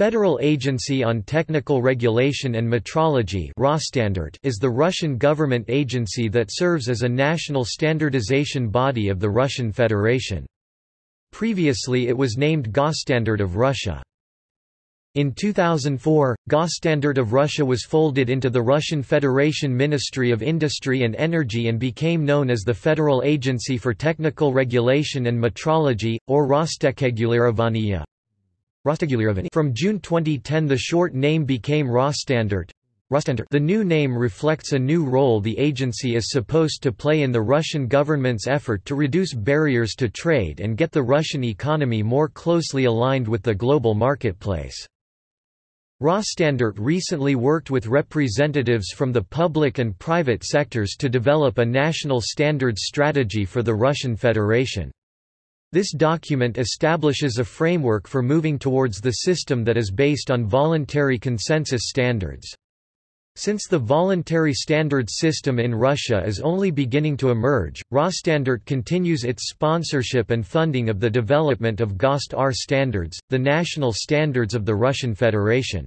Federal Agency on Technical Regulation and Metrology is the Russian government agency that serves as a national standardization body of the Russian Federation. Previously it was named Gosstandard of Russia. In 2004, Gosstandard of Russia was folded into the Russian Federation Ministry of Industry and Energy and became known as the Federal Agency for Technical Regulation and Metrology, or Rostekhregulirovaniye, from June 2010 the short name became Rosstandard. The new name reflects a new role the agency is supposed to play in the Russian government's effort to reduce barriers to trade and get the Russian economy more closely aligned with the global marketplace. Rosstandard recently worked with representatives from the public and private sectors to develop a national standards strategy for the Russian Federation. This document establishes a framework for moving towards the system that is based on voluntary consensus standards. Since the voluntary standards system in Russia is only beginning to emerge, Rosstandard continues its sponsorship and funding of the development of GOST R standards, the national standards of the Russian Federation.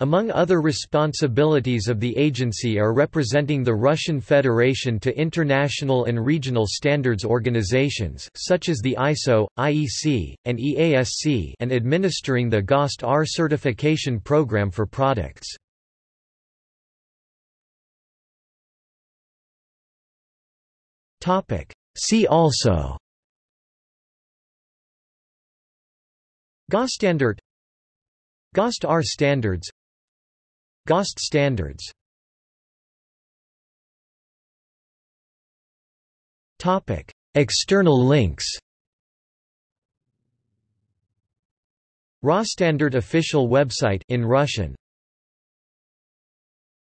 Among other responsibilities of the agency are representing the Russian Federation to international and regional standards organizations such as the ISO, IEC, and EASC and administering the GOST R certification program for products. See also GOST standard GOST R standards GOST standards. External links. Rosstandard official website in Russian